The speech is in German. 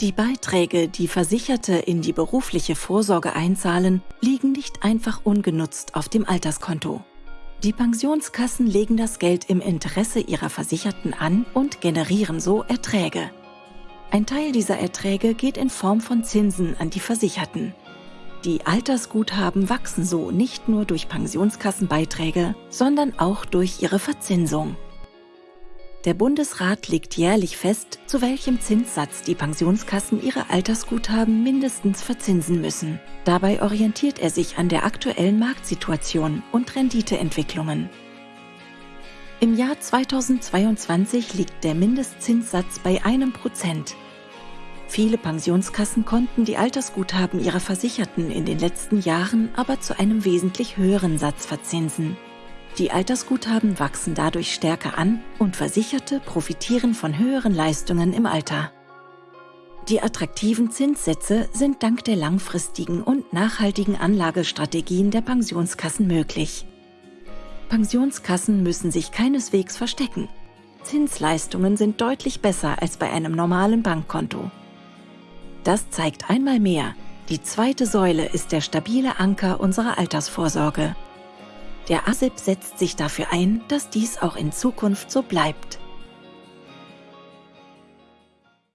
Die Beiträge, die Versicherte in die berufliche Vorsorge einzahlen, liegen nicht einfach ungenutzt auf dem Alterskonto. Die Pensionskassen legen das Geld im Interesse ihrer Versicherten an und generieren so Erträge. Ein Teil dieser Erträge geht in Form von Zinsen an die Versicherten. Die Altersguthaben wachsen so nicht nur durch Pensionskassenbeiträge, sondern auch durch ihre Verzinsung. Der Bundesrat legt jährlich fest, zu welchem Zinssatz die Pensionskassen ihre Altersguthaben mindestens verzinsen müssen. Dabei orientiert er sich an der aktuellen Marktsituation und Renditeentwicklungen. Im Jahr 2022 liegt der Mindestzinssatz bei einem Prozent. Viele Pensionskassen konnten die Altersguthaben ihrer Versicherten in den letzten Jahren aber zu einem wesentlich höheren Satz verzinsen. Die Altersguthaben wachsen dadurch stärker an und Versicherte profitieren von höheren Leistungen im Alter. Die attraktiven Zinssätze sind dank der langfristigen und nachhaltigen Anlagestrategien der Pensionskassen möglich. Pensionskassen müssen sich keineswegs verstecken. Zinsleistungen sind deutlich besser als bei einem normalen Bankkonto. Das zeigt einmal mehr, die zweite Säule ist der stabile Anker unserer Altersvorsorge. Der ASIP setzt sich dafür ein, dass dies auch in Zukunft so bleibt.